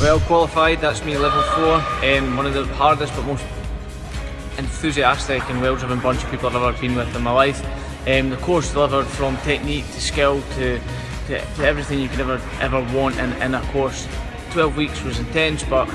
well qualified, that's me level 4, um, one of the hardest but most enthusiastic and well driven bunch of people I've ever been with in my life. Um, the course delivered from technique to skill to, to, to everything you could ever ever want in, in a course. 12 weeks was intense but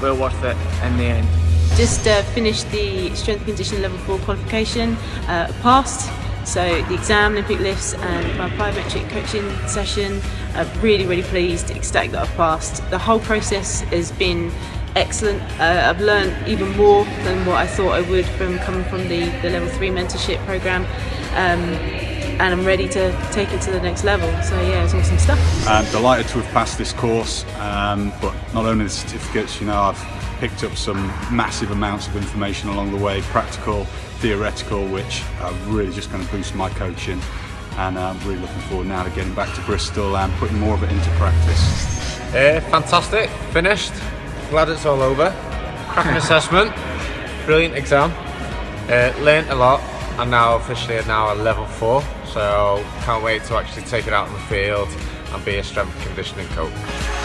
well worth it in the end. Just uh, finished the strength and conditioning level 4 qualification, uh, passed. So the exam, Olympic lifts and my plyometric coaching session, I'm really, really pleased, ecstatic that I've passed. The whole process has been excellent. Uh, I've learned even more than what I thought I would from coming from the, the level 3 mentorship program. Um, and I'm ready to take it to the next level. So yeah, it's awesome stuff. I'm delighted to have passed this course, um, but not only the certificates, you know, I've picked up some massive amounts of information along the way, practical, theoretical, which are really just going to boost my coaching. And I'm really looking forward now to getting back to Bristol and putting more of it into practice. Uh, fantastic, finished, glad it's all over. Cracking assessment, brilliant exam, uh, learnt a lot, and now officially now a level 4, so can't wait to actually take it out in the field and be a strength conditioning coach.